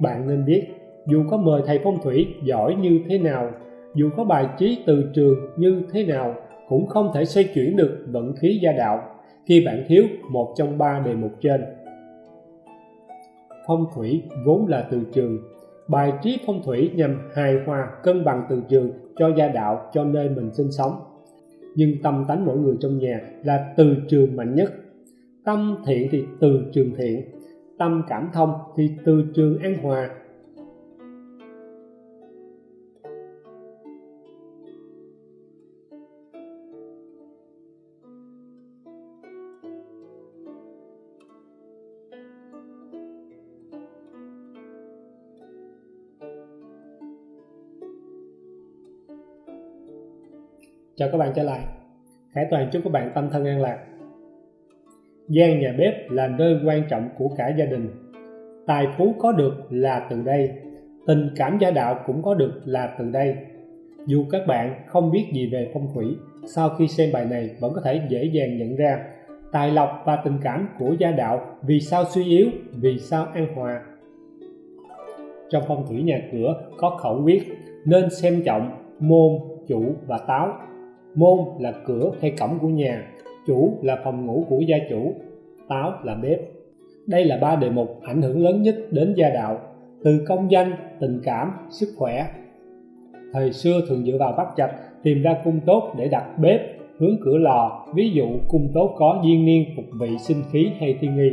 bạn nên biết, dù có mời thầy phong thủy giỏi như thế nào, dù có bài trí từ trường như thế nào, cũng không thể xoay chuyển được vận khí gia đạo khi bạn thiếu một trong ba đề mục trên. Phong thủy vốn là từ trường. Bài trí phong thủy nhằm hài hòa cân bằng từ trường cho gia đạo, cho nơi mình sinh sống. Nhưng tâm tánh mỗi người trong nhà là từ trường mạnh nhất. Tâm thiện thì từ trường thiện tâm cảm thông thì từ trường an hòa. Chào các bạn trở lại. Khải Toàn, chúc các bạn tâm thân an lạc gian nhà bếp là nơi quan trọng của cả gia đình. Tài phú có được là từ đây, tình cảm gia đạo cũng có được là từ đây. Dù các bạn không biết gì về phong thủy, sau khi xem bài này vẫn có thể dễ dàng nhận ra tài lộc và tình cảm của gia đạo vì sao suy yếu, vì sao an hòa. Trong phong thủy nhà cửa có khẩu quyết nên xem trọng môn, chủ và táo. Môn là cửa hay cổng của nhà chủ là phòng ngủ của gia chủ táo là bếp. Đây là ba đề mục ảnh hưởng lớn nhất đến gia đạo từ công danh tình cảm sức khỏe. Thời xưa thường dựa vào bắt chặt tìm ra cung tốt để đặt bếp hướng cửa lò ví dụ cung tốt có duyên niên phục vị sinh khí hay thiên nghi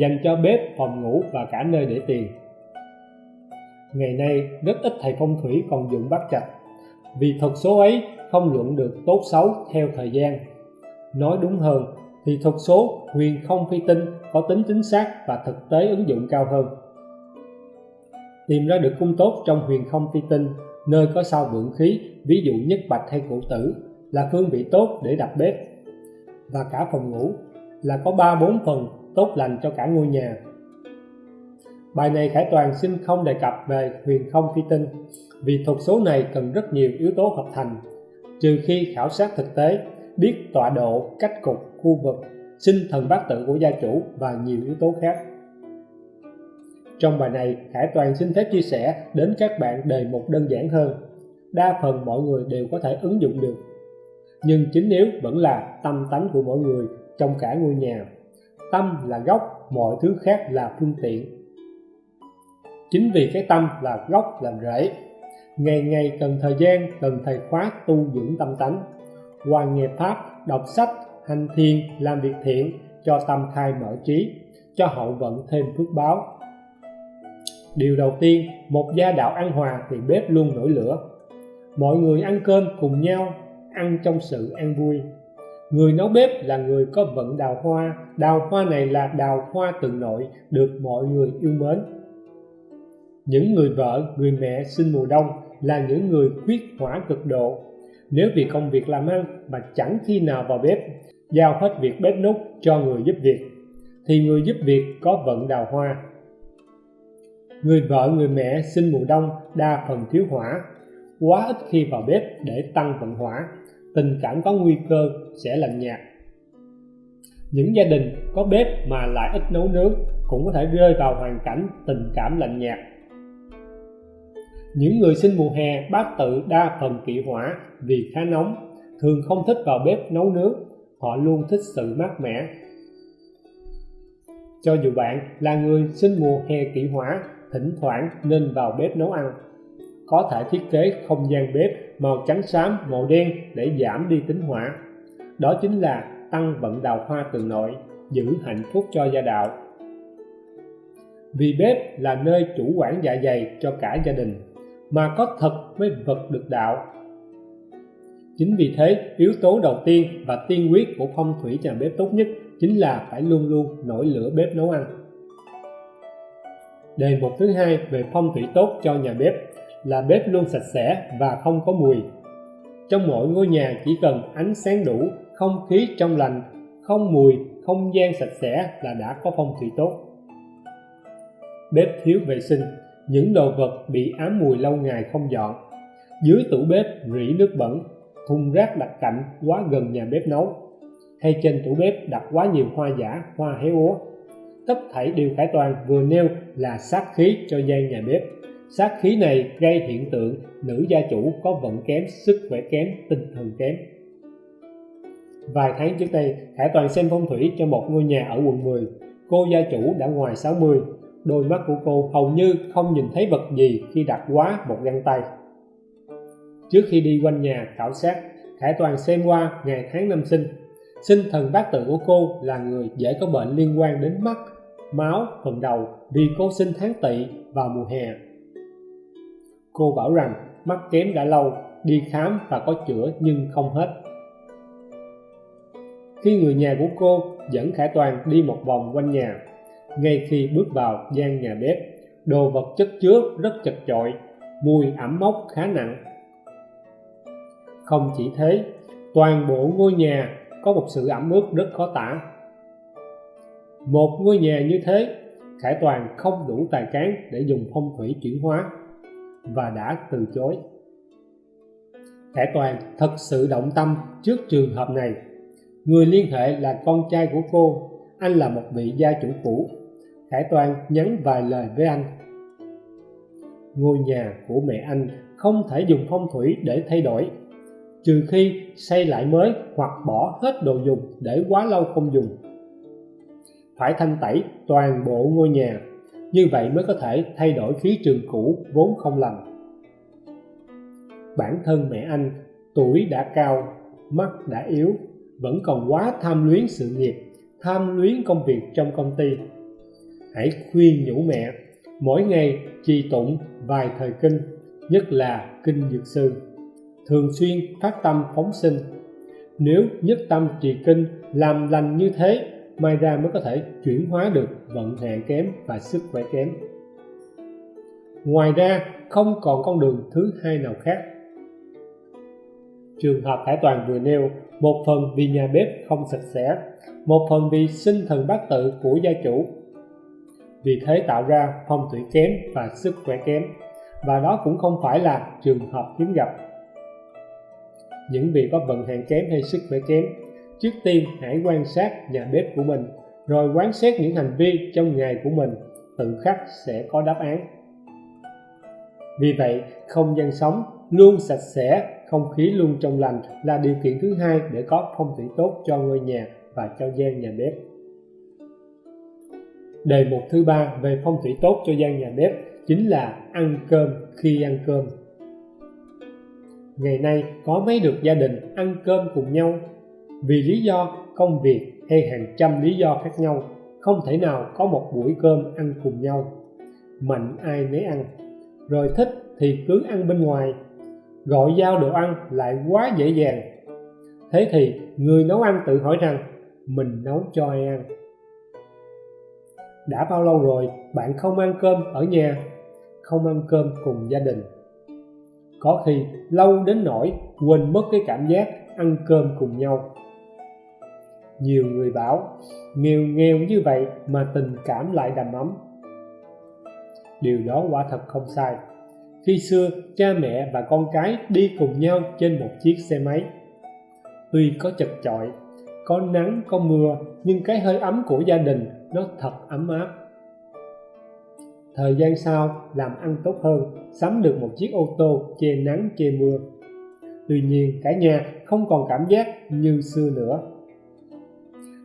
dành cho bếp phòng ngủ và cả nơi để tiền ngày nay rất ít thầy phong thủy còn dụng bắt chặt, vì thuật số ấy không luận được tốt xấu theo thời gian nói đúng hơn, thì thuật số, huyền không phi tinh có tính chính xác và thực tế ứng dụng cao hơn. Tìm ra được cung tốt trong huyền không phi tinh, nơi có sao vượng khí, ví dụ nhất bạch hay cụ tử, là phương vị tốt để đặt bếp. Và cả phòng ngủ, là có ba bốn phần tốt lành cho cả ngôi nhà. Bài này khải toàn xin không đề cập về huyền không phi tinh, vì thuật số này cần rất nhiều yếu tố hợp thành, trừ khi khảo sát thực tế biết tọa độ cách cục khu vực, sinh thần bát tự của gia chủ và nhiều yếu tố khác. Trong bài này Hải Toàn xin phép chia sẻ đến các bạn đề mục đơn giản hơn. Đa phần mọi người đều có thể ứng dụng được. Nhưng chính yếu vẫn là tâm tánh của mỗi người trong cả ngôi nhà, tâm là gốc, mọi thứ khác là phương tiện. Chính vì cái tâm là gốc làm rễ, ngày ngày cần thời gian, cần thầy khóa tu dưỡng tâm tánh hoàn nghiệp pháp, đọc sách, hành thiền, làm việc thiện, cho tâm khai mở trí, cho hậu vận thêm phước báo. Điều đầu tiên, một gia đạo an hòa thì bếp luôn nổi lửa. Mọi người ăn cơm cùng nhau, ăn trong sự an vui. Người nấu bếp là người có vận đào hoa. Đào hoa này là đào hoa từng nội, được mọi người yêu mến. Những người vợ, người mẹ sinh mùa đông là những người khuyết hỏa cực độ nếu vì công việc làm ăn mà chẳng khi nào vào bếp, giao hết việc bếp nút cho người giúp việc, thì người giúp việc có vận đào hoa. Người vợ, người mẹ sinh mùa đông đa phần thiếu hỏa, quá ít khi vào bếp để tăng vận hỏa, tình cảm có nguy cơ sẽ lạnh nhạt. Những gia đình có bếp mà lại ít nấu nướng cũng có thể rơi vào hoàn cảnh tình cảm lạnh nhạt những người sinh mùa hè, bát tự đa phần kỵ hỏa vì khá nóng, thường không thích vào bếp nấu nướng, họ luôn thích sự mát mẻ. Cho dù bạn là người sinh mùa hè kỵ hỏa, thỉnh thoảng nên vào bếp nấu ăn. Có thể thiết kế không gian bếp màu trắng xám, màu đen để giảm đi tính hỏa. Đó chính là tăng vận đào hoa từ nội, giữ hạnh phúc cho gia đạo. Vì bếp là nơi chủ quản dạ dày cho cả gia đình mà có thật mới vật được đạo. Chính vì thế, yếu tố đầu tiên và tiên quyết của phong thủy nhà bếp tốt nhất chính là phải luôn luôn nổi lửa bếp nấu ăn. Đề mục thứ hai về phong thủy tốt cho nhà bếp là bếp luôn sạch sẽ và không có mùi. Trong mỗi ngôi nhà chỉ cần ánh sáng đủ, không khí trong lành, không mùi, không gian sạch sẽ là đã có phong thủy tốt. Bếp thiếu vệ sinh những đồ vật bị ám mùi lâu ngày không dọn. Dưới tủ bếp rỉ nước bẩn, thùng rác đặt cạnh quá gần nhà bếp nấu. Hay trên tủ bếp đặt quá nhiều hoa giả, hoa héo úa. Tất thảy điều khải toàn vừa nêu là sát khí cho gian nhà bếp. Sát khí này gây hiện tượng nữ gia chủ có vận kém, sức khỏe kém, tinh thần kém. Vài tháng trước đây, Khải Toàn xem phong thủy cho một ngôi nhà ở quận 10 cô gia chủ đã ngoài 60 đôi mắt của cô hầu như không nhìn thấy vật gì khi đặt quá một găng tay. Trước khi đi quanh nhà khảo sát, Khải Toàn xem qua ngày tháng năm sinh. Sinh thần bát tự của cô là người dễ có bệnh liên quan đến mắt, máu, phần đầu vì cô sinh tháng tỵ vào mùa hè. Cô bảo rằng mắt kém đã lâu, đi khám và có chữa nhưng không hết. Khi người nhà của cô dẫn Khải Toàn đi một vòng quanh nhà ngay khi bước vào gian nhà bếp, đồ vật chất chứa rất chật chội, mùi ẩm mốc khá nặng. Không chỉ thế, toàn bộ ngôi nhà có một sự ẩm ướt rất khó tả. Một ngôi nhà như thế, Khải Toàn không đủ tài cán để dùng phong thủy chuyển hóa và đã từ chối. Khải Toàn thật sự động tâm trước trường hợp này. Người liên hệ là con trai của cô anh là một vị gia chủ cũ. Khải Toàn nhắn vài lời với anh. Ngôi nhà của mẹ anh không thể dùng phong thủy để thay đổi, trừ khi xây lại mới hoặc bỏ hết đồ dùng để quá lâu không dùng. Phải thanh tẩy toàn bộ ngôi nhà, như vậy mới có thể thay đổi khí trường cũ vốn không lành. Bản thân mẹ anh tuổi đã cao, mắt đã yếu, vẫn còn quá tham luyến sự nghiệp tham luyến công việc trong công ty. Hãy khuyên nhủ mẹ, mỗi ngày trì tụng vài thời kinh, nhất là kinh dược sư. Thường xuyên phát tâm phóng sinh. Nếu nhất tâm trì kinh, làm lành như thế may ra mới có thể chuyển hóa được vận hạn kém và sức khỏe kém. Ngoài ra, không còn con đường thứ hai nào khác. Trường hợp Hải Toàn vừa nêu một phần vì nhà bếp không sạch sẽ, một phần vì sinh thần bát tự của gia chủ. Vì thế tạo ra phong thủy kém và sức khỏe kém, và đó cũng không phải là trường hợp hiếm gặp. Những vị có vận hạn kém hay sức khỏe kém, trước tiên hãy quan sát nhà bếp của mình, rồi quán xét những hành vi trong ngày của mình, tự khắc sẽ có đáp án. Vì vậy, không gian sống luôn sạch sẽ không khí luôn trong lành là điều kiện thứ hai để có phong thủy tốt cho ngôi nhà và cho gian nhà bếp. Đề mục thứ ba về phong thủy tốt cho gian nhà bếp chính là ăn cơm khi ăn cơm. Ngày nay có mấy được gia đình ăn cơm cùng nhau? Vì lý do công việc hay hàng trăm lý do khác nhau, không thể nào có một buổi cơm ăn cùng nhau. Mạnh ai nấy ăn. Rồi thích thì cứ ăn bên ngoài gọi giao đồ ăn lại quá dễ dàng. Thế thì người nấu ăn tự hỏi rằng, mình nấu cho ai ăn? Đã bao lâu rồi bạn không ăn cơm ở nhà, không ăn cơm cùng gia đình? Có khi lâu đến nỗi quên mất cái cảm giác ăn cơm cùng nhau. Nhiều người bảo, nghèo nghèo như vậy mà tình cảm lại đầm ấm. Điều đó quả thật không sai khi xưa, cha mẹ và con cái đi cùng nhau trên một chiếc xe máy. Tuy có chật chội, có nắng, có mưa, nhưng cái hơi ấm của gia đình nó thật ấm áp. Thời gian sau, làm ăn tốt hơn, sắm được một chiếc ô tô che nắng, che mưa. Tuy nhiên, cả nhà không còn cảm giác như xưa nữa.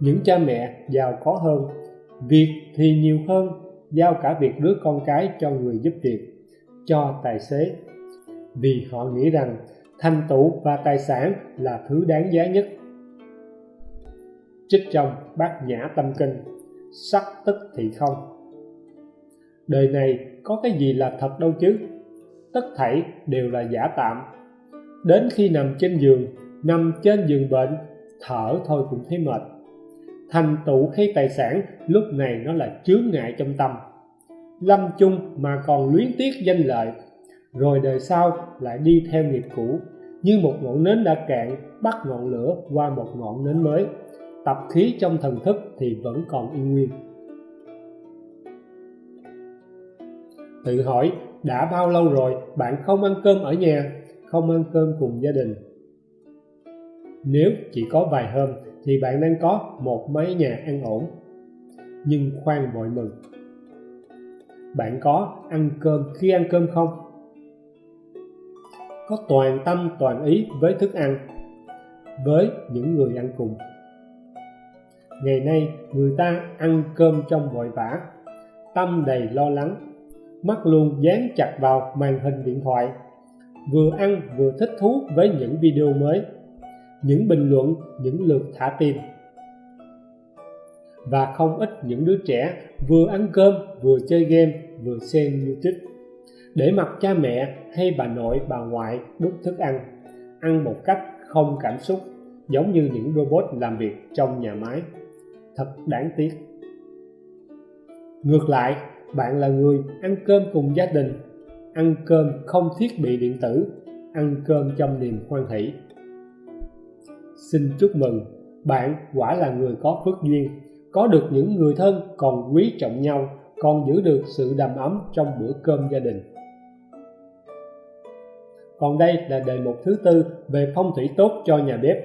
Những cha mẹ giàu có hơn, việc thì nhiều hơn, giao cả việc đứa con cái cho người giúp việc cho tài xế. Vì họ nghĩ rằng thành tựu và tài sản là thứ đáng giá nhất. Trích trong bát nhã tâm kinh, sắc tức thì không. Đời này có cái gì là thật đâu chứ? Tất thảy đều là giả tạm. Đến khi nằm trên giường, nằm trên giường bệnh, thở thôi cũng thấy mệt. Thành tựu hay tài sản lúc này nó là chướng ngại trong tâm lâm chung mà còn luyến tiếc danh lợi. Rồi đời sau lại đi theo nghiệp cũ, như một ngọn nến đã cạn, bắt ngọn lửa qua một ngọn nến mới. Tập khí trong thần thức thì vẫn còn yên nguyên. Tự hỏi, đã bao lâu rồi bạn không ăn cơm ở nhà, không ăn cơm cùng gia đình? Nếu chỉ có vài hôm thì bạn đang có một mái nhà ăn ổn. Nhưng khoan vội mừng bạn có ăn cơm khi ăn cơm không? Có toàn tâm, toàn ý với thức ăn, với những người ăn cùng. Ngày nay, người ta ăn cơm trong vội vã, tâm đầy lo lắng, mắt luôn dán chặt vào màn hình điện thoại, vừa ăn vừa thích thú với những video mới, những bình luận, những lượt thả tim và không ít những đứa trẻ vừa ăn cơm, vừa chơi game, vừa xem youtube. Để mặc cha mẹ hay bà nội, bà ngoại đút thức ăn. Ăn một cách không cảm xúc, giống như những robot làm việc trong nhà máy. Thật đáng tiếc. Ngược lại, bạn là người ăn cơm cùng gia đình. Ăn cơm không thiết bị điện tử, ăn cơm trong niềm hoan hỷ. Xin chúc mừng, bạn quả là người có phước duyên có được những người thân còn quý trọng nhau, còn giữ được sự đầm ấm trong bữa cơm gia đình. Còn đây là đề mục thứ tư về phong thủy tốt cho nhà bếp,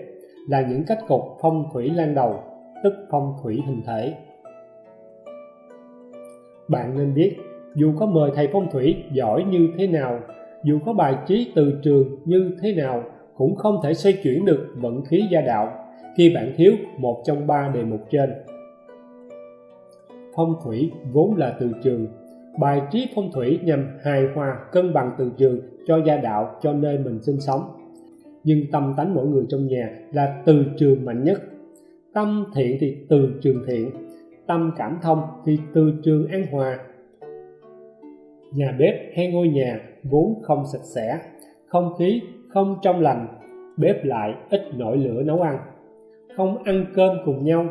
là những cách cục phong thủy lan đầu, tức phong thủy hình thể. Bạn nên biết, dù có mời thầy phong thủy giỏi như thế nào, dù có bài trí từ trường như thế nào, cũng không thể xoay chuyển được vận khí gia đạo, khi bạn thiếu một trong ba đề mục trên phong thủy vốn là từ trường. Bài trí phong thủy nhằm hài hòa, cân bằng từ trường cho gia đạo, cho nơi mình sinh sống. Nhưng tâm tánh mỗi người trong nhà là từ trường mạnh nhất. Tâm thiện thì từ trường thiện, tâm cảm thông thì từ trường an hòa. Nhà bếp hay ngôi nhà vốn không sạch sẽ, không khí không trong lành, bếp lại ít nổi lửa nấu ăn. Không ăn cơm cùng nhau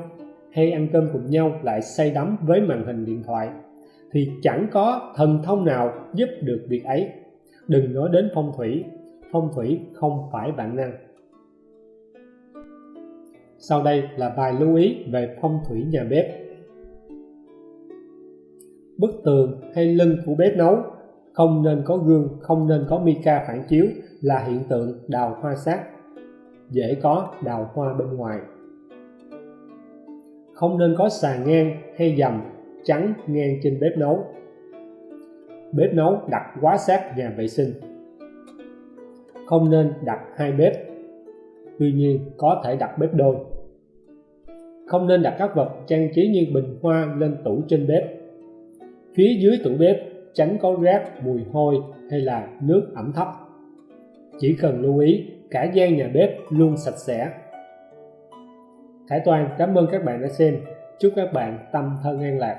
hay ăn cơm cùng nhau lại say đắm với màn hình điện thoại, thì chẳng có thần thông nào giúp được việc ấy. Đừng nói đến phong thủy phong thủy không phải bản năng. Sau đây là bài lưu ý về phong thủy nhà bếp. Bức tường hay lưng của bếp nấu, không nên có gương, không nên có mica phản chiếu là hiện tượng đào hoa sát, dễ có đào hoa bên ngoài không nên có sàn ngang hay dầm trắng ngang trên bếp nấu. Bếp nấu đặt quá sát nhà vệ sinh. Không nên đặt hai bếp. Tuy nhiên, có thể đặt bếp đôi. Không nên đặt các vật trang trí như bình hoa lên tủ trên bếp. Phía dưới tủ bếp, tránh có rác, mùi hôi hay là nước ẩm thấp. Chỉ cần lưu ý, cả gian nhà bếp luôn sạch sẽ. Khải Toàn, cảm ơn các bạn đã xem. Chúc các bạn tâm thân an lạc.